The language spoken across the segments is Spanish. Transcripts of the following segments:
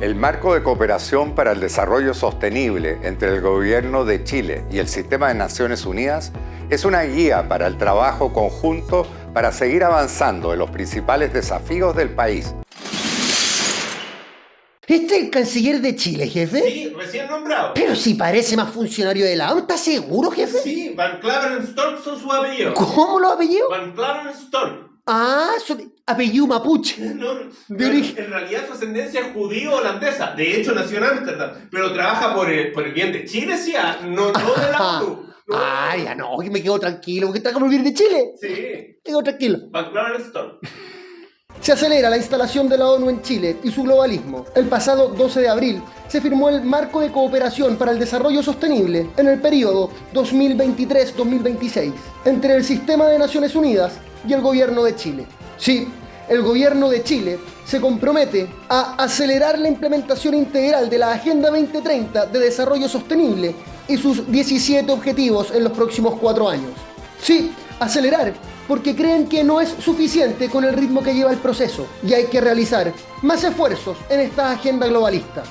El marco de cooperación para el desarrollo sostenible entre el Gobierno de Chile y el Sistema de Naciones Unidas es una guía para el trabajo conjunto para seguir avanzando en los principales desafíos del país. ¿Este es el canciller de Chile, jefe? Sí, recién nombrado. Pero si parece más funcionario de la ONU, ¿estás seguro, jefe? Sí, Van Claveren-Stork son sus apellidos. ¿Cómo lo apellido? Van Claveren-Stork. Ah, apellido mapuche. No, De no, origen- en realidad su ascendencia es judío-holandesa. De hecho, nació en Ámsterdam. Pero trabaja por el, por el bien de Chile, sí, ah, no, no de la. No. Ah, ya no, que me quedo tranquilo, porque está como vivir de Chile. Sí, Quedo tranquilo. Claveren-Stork. Se acelera la instalación de la ONU en Chile y su globalismo. El pasado 12 de abril se firmó el Marco de Cooperación para el Desarrollo Sostenible en el periodo 2023-2026 entre el Sistema de Naciones Unidas y el Gobierno de Chile. Sí, el Gobierno de Chile se compromete a acelerar la implementación integral de la Agenda 2030 de Desarrollo Sostenible y sus 17 objetivos en los próximos cuatro años. Sí, acelerar, porque creen que no es suficiente con el ritmo que lleva el proceso y hay que realizar más esfuerzos en esta agenda globalista.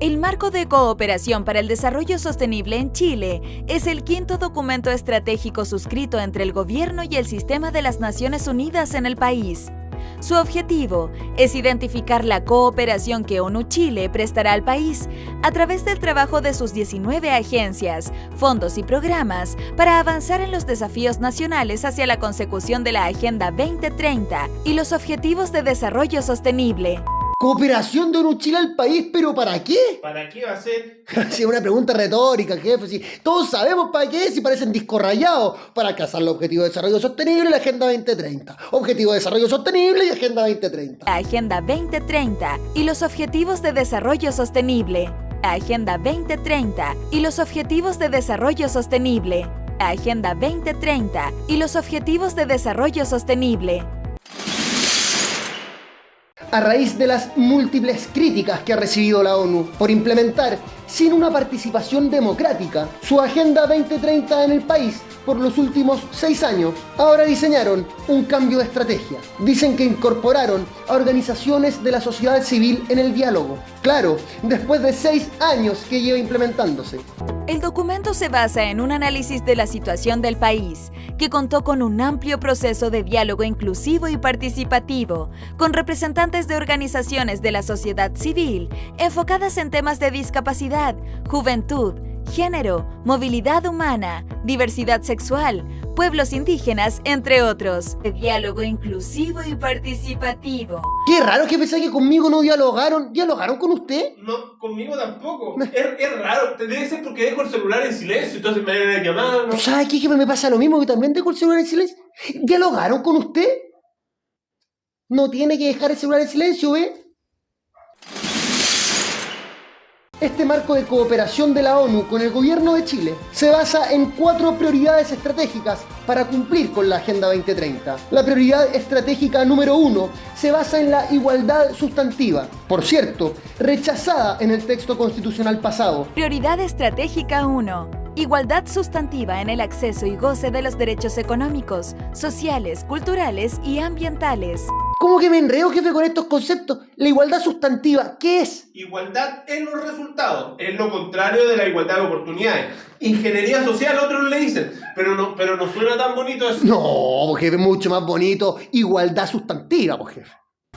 El Marco de Cooperación para el Desarrollo Sostenible en Chile es el quinto documento estratégico suscrito entre el gobierno y el sistema de las Naciones Unidas en el país. Su objetivo es identificar la cooperación que ONU Chile prestará al país a través del trabajo de sus 19 agencias, fondos y programas para avanzar en los desafíos nacionales hacia la consecución de la Agenda 2030 y los Objetivos de Desarrollo Sostenible. Cooperación de Chile al país, pero ¿para qué? ¿Para qué va a ser? Sí, una pregunta retórica, jefe. Sí, todos sabemos para qué, si parecen discos rayados, para alcanzar los objetivos de desarrollo sostenible y la Agenda 2030. Objetivo de desarrollo sostenible y Agenda 2030. la Agenda 2030 y los Objetivos de Desarrollo Sostenible. La Agenda 2030 y los Objetivos de Desarrollo Sostenible. La Agenda 2030 y los Objetivos de Desarrollo Sostenible. A raíz de las múltiples críticas que ha recibido la ONU por implementar sin una participación democrática su Agenda 2030 en el país por los últimos seis años, ahora diseñaron un cambio de estrategia. Dicen que incorporaron a organizaciones de la sociedad civil en el diálogo. Claro, después de seis años que lleva implementándose. El documento se basa en un análisis de la situación del país, que contó con un amplio proceso de diálogo inclusivo y participativo, con representantes de organizaciones de la sociedad civil enfocadas en temas de discapacidad, juventud, género, movilidad humana, diversidad sexual, pueblos indígenas, entre otros. De diálogo inclusivo y participativo. Qué raro que pensé que conmigo no dialogaron. ¿Dialogaron con usted? No, conmigo tampoco. Es, es raro. Debe ser porque dejo el celular en silencio, entonces me van a llamar. ¿no? ¿Sabe qué? Que me pasa lo mismo que también dejo el celular en silencio. ¿Dialogaron con usted? No tiene que dejar el celular en silencio, ¿ve? Este marco de cooperación de la ONU con el gobierno de Chile se basa en cuatro prioridades estratégicas para cumplir con la Agenda 2030. La prioridad estratégica número uno se basa en la igualdad sustantiva, por cierto, rechazada en el texto constitucional pasado. Prioridad estratégica 1. Igualdad sustantiva en el acceso y goce de los derechos económicos, sociales, culturales y ambientales. ¿Cómo que me enredo, jefe, con estos conceptos? La igualdad sustantiva, ¿qué es? Igualdad en los resultados. Es lo contrario de la igualdad de oportunidades. Ingeniería social, otros le dicen. Pero no, pero no suena tan bonito eso. No, pues, jefe, mucho más bonito. Igualdad sustantiva, pues, jefe.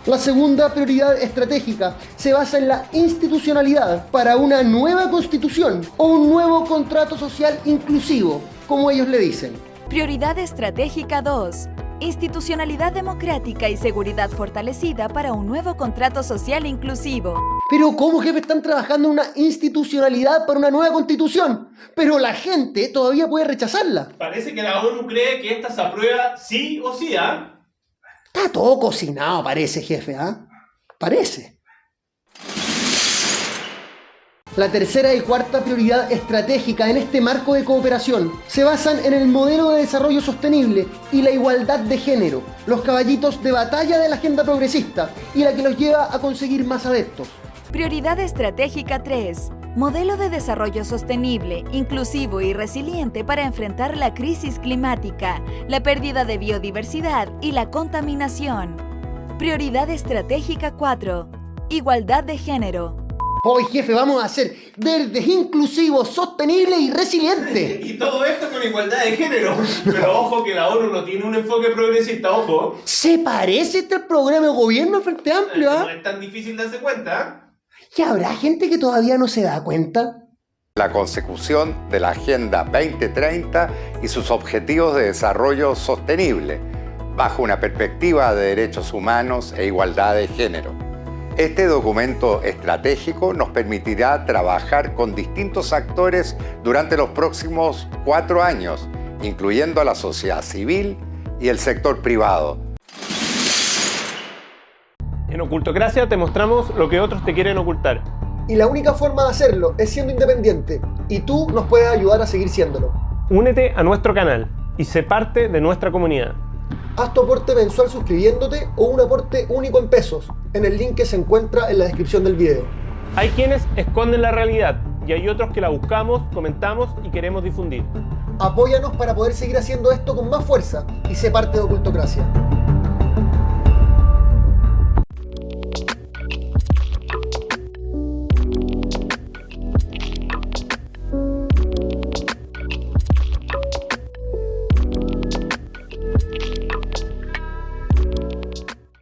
La segunda prioridad estratégica se basa en la institucionalidad para una nueva constitución o un nuevo contrato social inclusivo, como ellos le dicen. Prioridad estratégica 2. Institucionalidad democrática y seguridad fortalecida para un nuevo contrato social inclusivo. Pero ¿cómo, jefe, están trabajando en una institucionalidad para una nueva constitución? Pero la gente todavía puede rechazarla. Parece que la ONU cree que esta se aprueba sí o sí, ¿ah? Está todo cocinado, parece, jefe, ¿ah? Parece. La tercera y cuarta prioridad estratégica en este marco de cooperación se basan en el modelo de desarrollo sostenible y la igualdad de género, los caballitos de batalla de la agenda progresista y la que los lleva a conseguir más adeptos. Prioridad estratégica 3. Modelo de desarrollo sostenible, inclusivo y resiliente para enfrentar la crisis climática, la pérdida de biodiversidad y la contaminación. Prioridad estratégica 4. Igualdad de género. Hoy, jefe, vamos a ser verdes, inclusivos, sostenibles y resilientes. Y todo esto con igualdad de género. Pero ojo que la ONU no tiene un enfoque progresista, ojo. ¿Se parece este programa de gobierno Frente Amplio, No ah? es tan difícil darse cuenta. ¿Y habrá gente que todavía no se da cuenta? La consecución de la Agenda 2030 y sus objetivos de desarrollo sostenible, bajo una perspectiva de derechos humanos e igualdad de género. Este documento estratégico nos permitirá trabajar con distintos actores durante los próximos cuatro años, incluyendo a la sociedad civil y el sector privado, En Ocultocracia te mostramos lo que otros te quieren ocultar. Y la única forma de hacerlo es siendo independiente. Y tú nos puedes ayudar a seguir siéndolo. Únete a nuestro canal y sé parte de nuestra comunidad. Haz tu aporte mensual suscribiéndote o un aporte único en pesos, en el link que se encuentra en la descripción del video. Hay quienes esconden la realidad y hay otros que la buscamos, comentamos y queremos difundir. Apóyanos para poder seguir haciendo esto con más fuerza y sé parte de Ocultocracia.